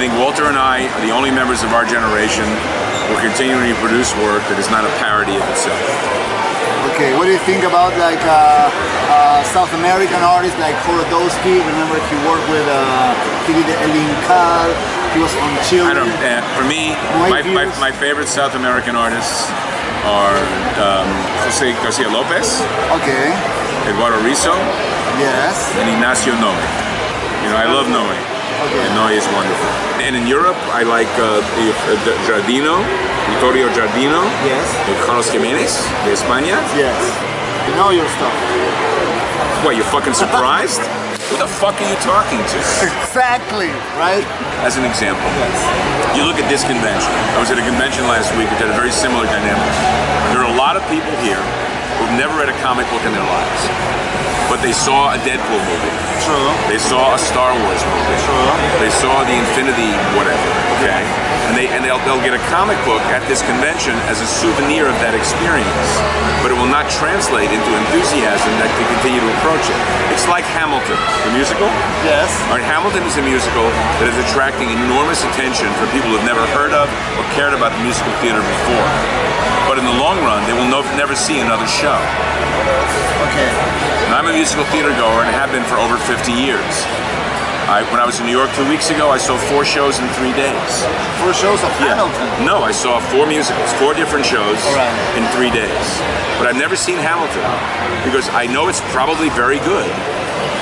think Walter and I are the only members of our generation who are continuing to produce work that is not a parody of itself. Okay, what do you think about like uh, uh, South American artists like Jodorowsky? Remember he worked with, uh, he did the El Incal, he was from Chile. I don't, uh, for me, my, my, my, favorite South American artists are um, Jose Garcia Lopez. Okay. Eduardo Risso. Yes. And Ignacio Noe. You know, I love Noe. Okay. And Noe is wonderful. And in Europe, I like uh, Giardino, Vittorio Giardino. Yes. Carlos Giménez de España. Yes. You know your stuff. What, you fucking surprised? Who the fuck are you talking to? exactly, right? As an example, yes. you look at this convention. I was at a convention last week that had a very similar dynamic. Who've never read a comic book in their lives but they saw a Deadpool movie. True. They saw a Star Wars movie. True. They saw the Infinity whatever. Okay. And they and they'll they'll get a comic book at this convention as a souvenir of that experience, but it will not translate into enthusiasm that to continue to approach it. It's like Hamilton, the musical. Yes. All right, Hamilton is a musical that is attracting enormous attention for people who've never heard of or cared about the musical theater before. But in the long run, they will no, never see another show. Okay. And I'm a musical theater goer and have been for over 50 years. I, when I was in New York two weeks ago, I saw four shows in three days. Four shows of yeah. Hamilton? No, I saw four musicals, four different shows right. in three days. But I've never seen Hamilton because I know it's probably very good,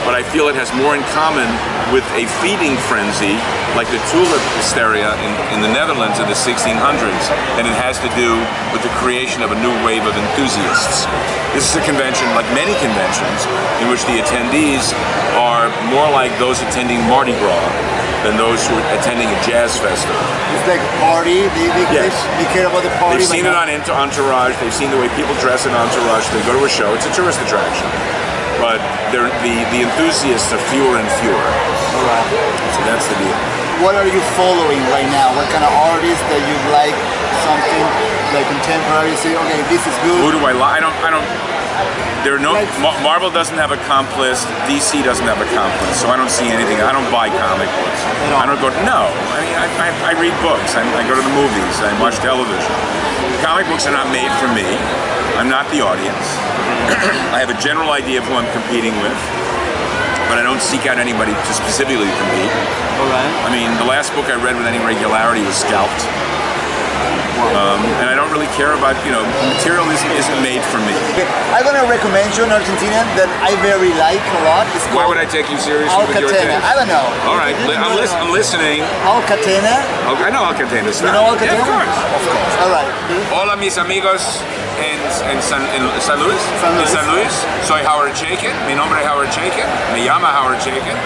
but I feel it has more in common with a feeding frenzy like the tulip hysteria in, in the Netherlands in the 1600s than it has to do with the creation of a new wave of enthusiasts. This is a convention, like many conventions, in which the attendees are more like those attending Mardi Gras than those who are attending a jazz festival. It's like party, they, they, yes. they, care about the party. They've seen it on Entourage, they've seen the way people dress in Entourage, they go to a show, it's a tourist attraction the, the enthusiasts are fewer and fewer. All right. So that's the deal. What are you following right now? What kind of artists that you like? Something like contemporary? Say, okay, this is good. Who do I like? I don't. I don't. There are no. Like, Marvel doesn't have a comp list. DC doesn't have a comp list, so I don't see anything. I don't buy comic books. I don't go. No. I mean, I, I, I read books. I, I go to the movies. I watch television. Comic books are not made for me. I'm not the audience. I have a general idea of who I'm competing with, but I don't seek out anybody to specifically compete. All right. I mean, the last book I read with any regularity was Scalped. Um, and I don't really care about, you know, material isn't, isn't for me. I'm going to recommend you an Argentinian that I very like a lot. It's Why would I take you seriously Alcatena. with your I don't know. All right, I'm, lis I'm, listening. Alcatena. I know Alcatena. You know Alcatena? Yeah, of course. Of course. All right. Hola, mis amigos en, en, San, en San Luis. San Luis. En San Luis. Soy Howard Chaykin. Mi nombre es Howard Chaykin. Me llama Howard Chaykin.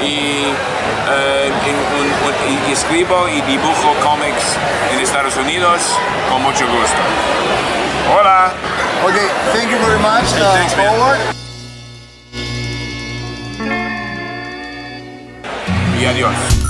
Y, eh, en, un, un, y escribo y dibujo cómics en Estados Unidos con mucho gusto. Hola. Okay, thank you very much, thanks, uh, Howard. Y adiós.